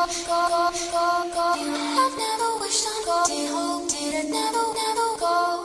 I've never wished on go, did hope, did it never, never go.